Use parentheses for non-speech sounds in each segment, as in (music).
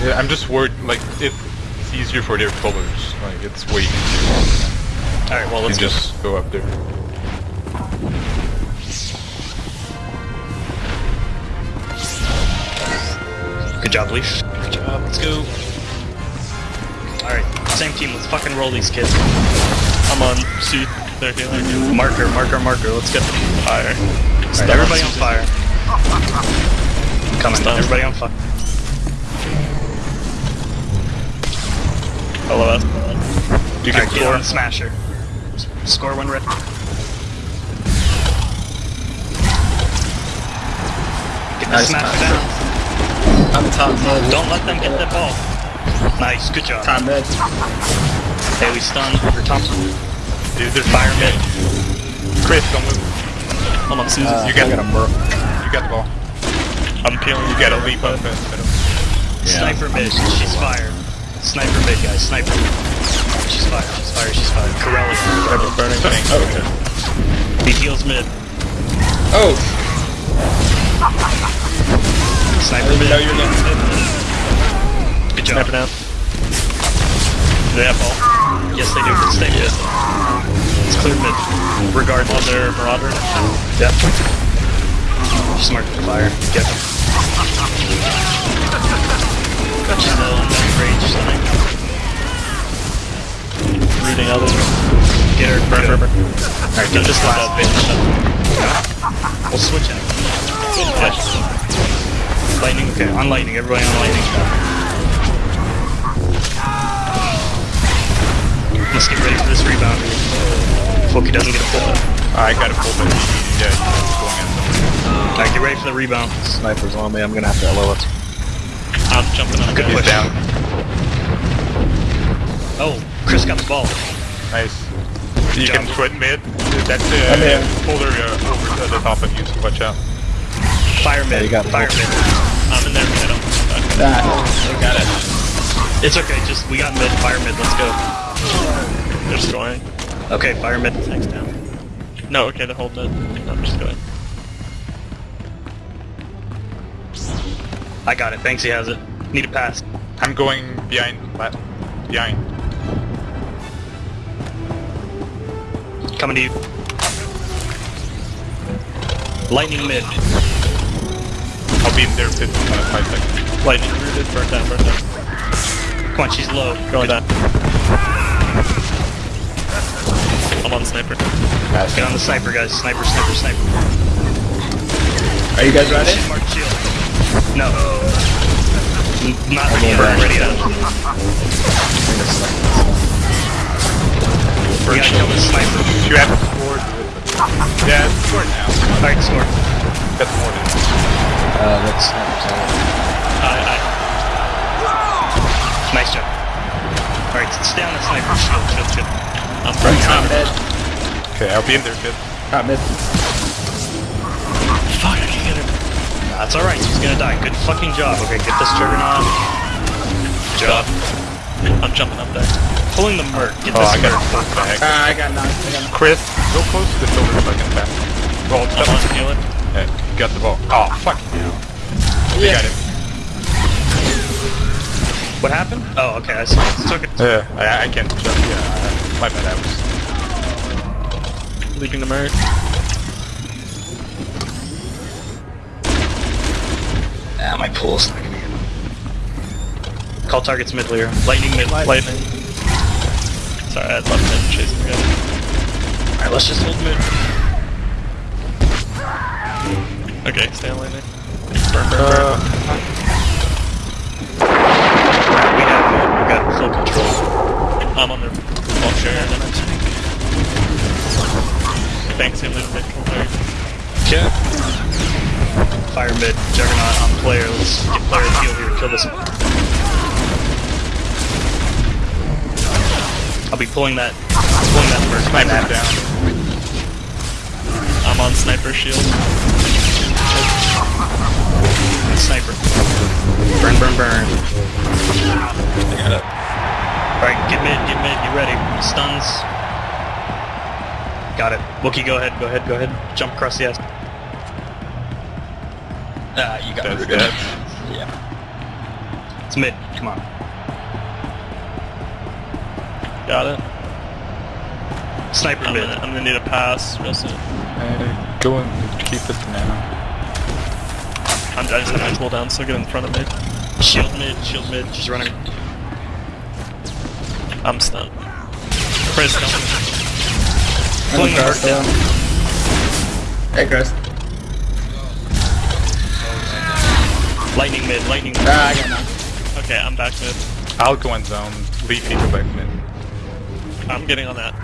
Yeah, I'm just worried, like, it, it's easier for their followers. Like, it's way easier. Alright, well, let's go. just go up there. Good job, Leaf. Good job. Let's go. Alright, same team. Let's fucking roll these kids. I'm on C. They're healing. Marker, marker, marker. Let's get Fire. Alright, everybody on fire. Coming. Stun. Everybody on fire. Hello, us. You can Alright, get score. on Smasher. Score one red. Get the Nice Smasher pass. down. I'm top mid. Don't let them get the ball. Nice, good job. Top mid. Haley stun over Thompson. Dude, there's Fire mid. Chris, don't move. I'm on Susan. Uh, you got, I got a burp. you got the ball. I'm peeling. You got a leap up and Sniper mid. She's fired. Sniper mid, guys. Sniper. She's fired. She's fired. She's fired. Corelli. Ever burning thing. Oh, okay. He heals mid. Oh, Sniper didn't mid. you were getting hit. Good job. Sniper down. They have ball. Yes, they do. Stay mid. It's clear mid. Regardless. On their Marauder. Yep. She's marked fire. Get them. Rooting others. Get her. Burn, burn, burn. Alright, get this last bit. We'll switch it. Lightning, okay. On lightning. Everybody on lightning. Let's get ready for this rebound. Foki doesn't get a pull. I got a full but yeah, he's going in. Alright, get ready for the rebound. Sniper's on me. I'm gonna have to LO it. I'm jumping on Good there. He's push. down. Oh, Chris got the ball. Nice. You job. can quit mid. That's I'm in. uh, folder uh, over to the top of you, so watch out. Fire mid. you got Fire mid. I'm in there. I don't. That. I got it. It's okay, just we got mid, fire mid, let's go. They're scoring. Okay, fire mid. Thanks down. No, okay, they're holding it. No, I'm just going. I got it, thanks, he has it. Need a pass. I'm going behind. la- Behind. Coming to you. Lightning mid. I'll be in there in uh, five seconds. Lightning rooted. Burn down. Burn down. Come on, she's low. Going down. I'm on sniper. Get on the sniper, guys. Sniper, sniper, sniper. Are you guys ready? Mark shield. No. N- Not ready yet. burn. Ready (laughs) yet. We gotta kill this sniper. You have scored. Yeah, it's scored now. Alright, score. That's more than. Uh, that's sniper's on it. I, I, Nice job. Alright, stay on the sniper. Shield, shield, shield. I'm burning Top sniper. mid. Okay, I'll be in there, kid. Top mid. Fuck, I can't get him. That's alright, he's gonna die. Good fucking job. Okay, get this juggernaut. Good job. I'm jumping up there. Pulling the merc. Get Oh, this I got merc. a full bag. Ah, I got knocked. I got knocked. Chris, go close to the shoulder so I can pass. Roll, I'm step. on healer. Yeah, you got the ball. Oh, fuck you. You got it. What happened? Oh, okay, I see. Took it. Yeah, I, I can't jump. Yeah, my bad. I was. Leaping the merc. Ah, my pool's not gonna get Call targets mid clear. Lightning mid. Lightning. Sorry, I left mid chasing the guy. Alright, let's just hold mid. Okay, stay on lightning. Burn, burn, burn. Uh, We have. We got full control. I'm on their ball share and then I think. Thanks, him leaving mid control. Yeah. Fire mid. Juggernaut on player. Let's get player heal here. Kill this. I'll be pulling that. Pulling that merc. sniper's down. I'm on sniper shield. Sniper. Burn, burn, burn. I got it. Alright, get mid, get mid, you ready. Stuns. Got it. Wookie, go ahead, go ahead, go ahead. Jump across the S. Ah, you got That's rooted. that. Yeah. It's mid. Come on. Got it. Sniper I'm mid. gonna, I'm gonna need a pass real soon. Uh, go and keep it now. I'm, I just have my cooldown, so get in front of me. Shield mid. Shield mid. She's running. I'm stunned. Chris, don't. Pulling the Chris, hurt down. Hey, Chris. Lightning mid. Lightning mid. Ah, I got knocked. Okay, I'm back mid. I'll go in zone. Leafy go back mid. I'm getting on that.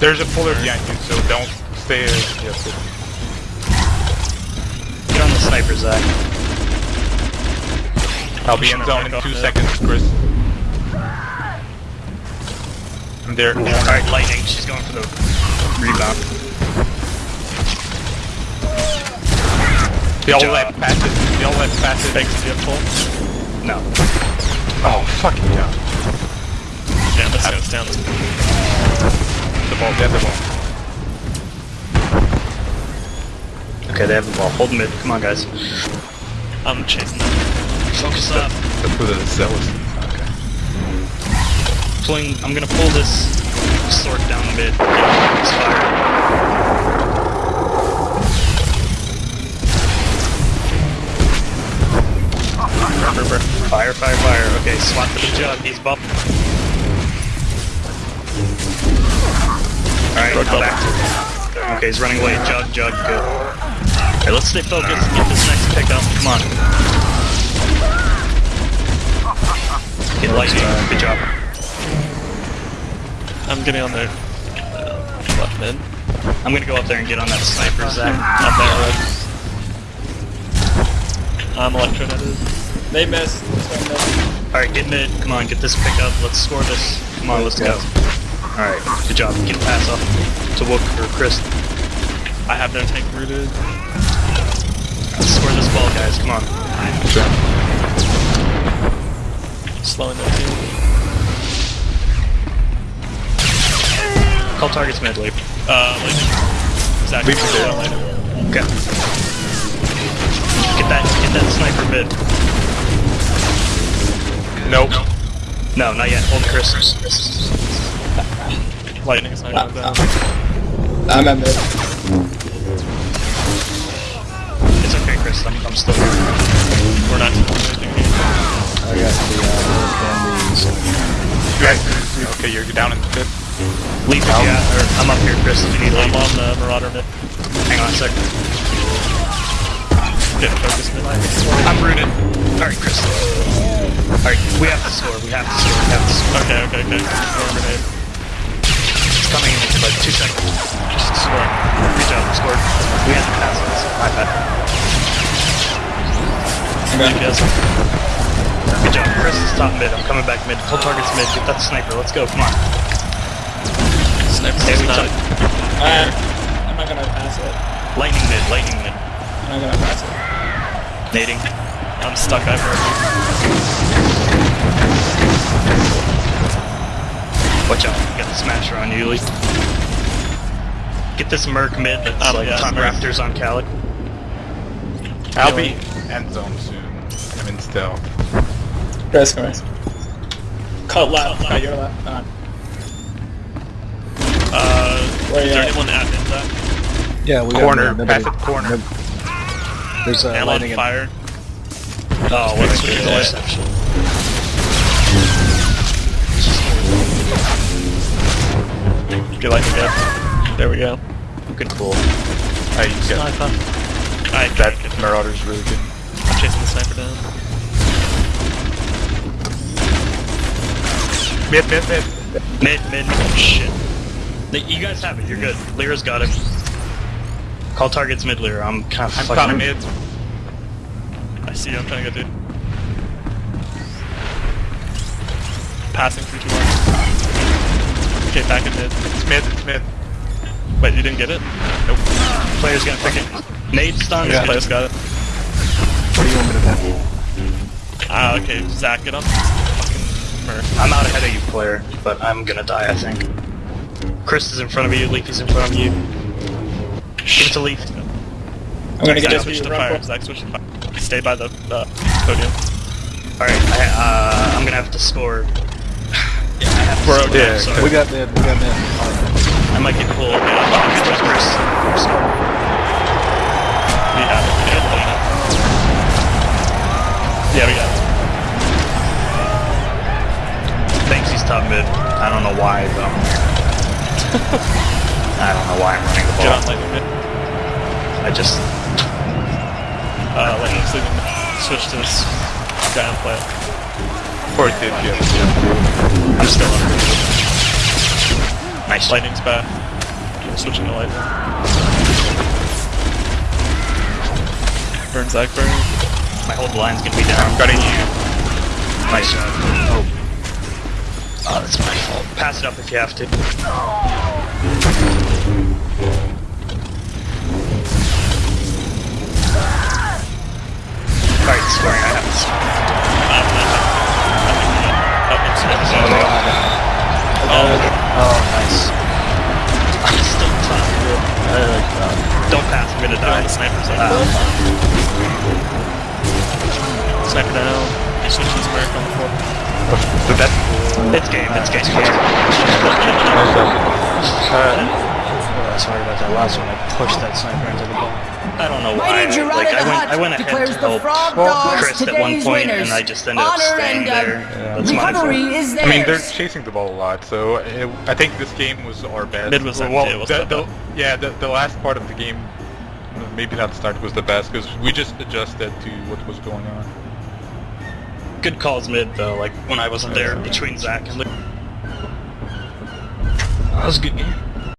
There's a puller behind you, so don't stay. Uh, yes, it- Get on the sniper, Zach. I'll be in zone in two off seconds, Chris. I'm there. Alright, lightning. She's going for the rebound. They all job. left passive. They all left passive. Thanks, do you? No. Oh, fucking yeah. Yeah, this goes down. The ball, get the ball. Okay, they have the ball. Hold mid. Come on, guys. I'm chasing them. Focus up. That's what the cell is. Okay. Pulling. I'm gonna pull this sword down mid. It's fire. Fire, fire, fire. Okay, swat for the jug. He's buff. Alright, now back. Okay, he's running away. Jug, jug, good. Alright, let's stay focused. Get this next pickup. Come on. Get lightning. Good job. I'm getting on their uh, left mid. I'm gonna go up there and get on that sniper, Zach. I'm there, Red. I'm electroneted. They missed. Alright, get mid. Come on, get this pickup. Let's score this. Come on, let's go. Alright, good job. Get a pass off to Wook or Chris. I have their tank rooted. Let's score this ball, guys. Come on. Slowing their team. Call targets mid, leap. Uh, lightning. Zach, Leave you it can there. go lightning. Okay. Get that, get that sniper mid. Nope. No, not yet. Hold Chris. Lightning's not going down. I'm at mid. It's okay, Chris. I'm, I'm still here. We're not doing anything. I got the uh, You guys, okay, you're down in the fifth. Leap, yeah. Or I'm up here, Chris. If you need I'm on the Marauder mid. Hang on a sec. Get focused mid. I'm rooted. Alright, Chris. Alright, we have to score. We have to score. We have to score. Okay, okay, okay. Throw a grenade. Coming in like two seconds. Just score. Good job, scored. We had to pass this. My bad. Yes. Good job. Chris is top mid. I'm coming back mid. Full targets mid. Get that sniper. Let's go. Come on. Sniper Hey, we not. Uh, I'm not gonna pass it. lightning mid. Lightning mid. I'm not gonna pass it. Nading. I'm stuck. I've heard. Watch out. Got the smasher on you, Lee. Get this merc mid that's Um, like yeah, top merc. raptors on Calic. I'll be end zone soon. I'm in stealth. Chris, come here. Cut left. Cut your left. On. Uh, Where is there at? anyone at mid Zach? Yeah, we Corner, got nobody- passive corner. nob- There's uh, Am on lightning in fire. Oh, what a good Interception. Get lightning again. There we go. Good pull. I get Sniper. I that Marauder's really good. I'm chasing the sniper down. Mid, mid, mid. Mid, mid. Shit. You guys have it. You're good. Lyra's got it. Call targets mid, Lyra. I'm kind of I'm fucking top mid. I see you. I'm trying to go, dude. Passing through too long. Okay, back in mid. It's mid, it's mid. Wait, you didn't get it? Nope. Player's gonna pick it. Nade stun. Yeah, player's got it. What do you want me to do? Ah, okay. Zach, get up. I'm out ahead of you, player, but I'm gonna die, I think. Chris is in front of you, Leafy's in front of you. Give it to Leaf. I'm gonna get Zach, this switch to run fire. for- Zach, switch to fire. Stay by the uh, podium. Alright, uh, I'm gonna have to score. Yeah, I have to Bro, score. yeah, sorry. We got mid, we got mid. I might get pulled. Yeah. We have it. We have it. Yeah, we got it. Thinks he's top mid. I don't know why though. (laughs) I don't know why I'm running the Get on ball. lightning mid. I just Uh, lightning's leaving. Switch to this guy and it. Did, yeah. yeah. I'm still up. Nice. Lightning's back. Switching to lightning. Burn Zach burn. My whole line's gonna be down. I'm gutting you. Nice job. Oh. Oh, that's my fault. Pass it up if you have to. Alright, scoring. I have to score. Oh, Oh, nice. I'm still top. I like that. Don't pass, I'm gonna die. the sniper's up. Ah, Sniper down. You switch to this Merc on the floor. So that's it's game, it's game. (laughs) Uh, sorry about that last one. I pushed that sniper into the ball. I don't know why. Mighty Like, I went, I went ahead declares to the help Frog Well, Chris at one point, winners. and I just ended up Honor staying and, uh, there. That's my fault. recovery is theirs. I mean, they're chasing the ball a lot, so it, I think this game was our best. Mid was well, empty, it was the, the, yeah, the, the last part of the game, maybe not the start, was the best because we just adjusted to what was going on. Good calls mid though, like when I wasn't there between Zach and Luke. That was a good game.